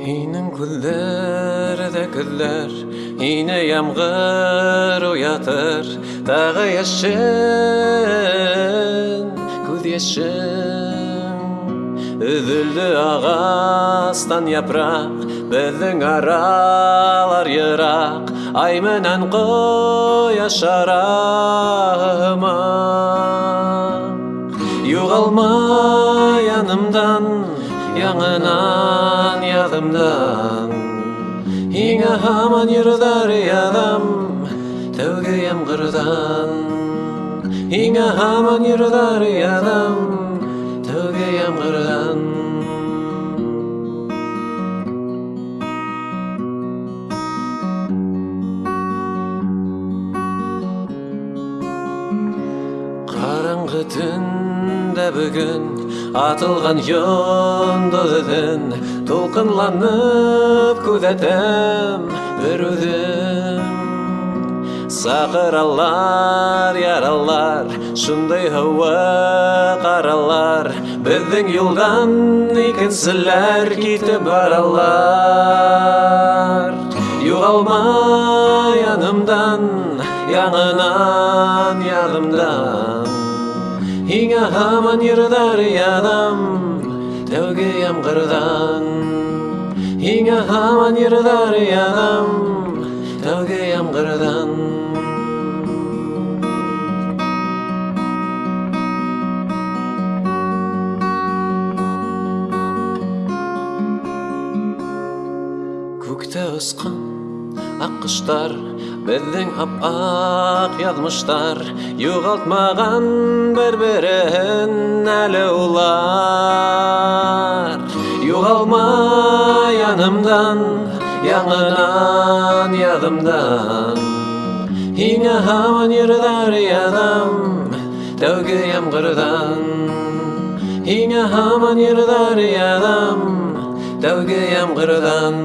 Һинең күҙҙәрҙә көҙҙәр Ине ямғыр уятыр. Тағы йәшен Күҙ йәшен. Өҙөлдө ағастан япраҡ Беҙҙең аралар йыраҡ. Ай менән ҡояш ара Юғалма янымдан яңынан яғымдан ең аман ерұдар ядам тәуге ямғырдан ең аман ерұдар ядам тәуге ямғырдан түн дә бүгін Атылған йондоҙ эҙен Тулҡынланып күҙәтәм бер үҙем Саҡыралар, яралар Шундай һыуы ҡаралар Беҙҙең юлдан икенселәр китеп баралар Юғалма янымдан Яңынан яҙымдан Һиңә һаман йырҙар яҙам Тәүге ямғырҙан Һиңә һаман йырҙар яҙам Тәүге ямғырҙан Күктә осҡан аҡ ҡоштар Беҙҙең ап-аҡ яҙмыштар Юғалтмаған бер-береһен әле улар Юғалма янымдан Яңынан яҙымдан Һиңә һаман йырҙар яҙам Тәүге ямғырҙан Һиңә һаман йырҙар яҙам Тәүге ямғырҙан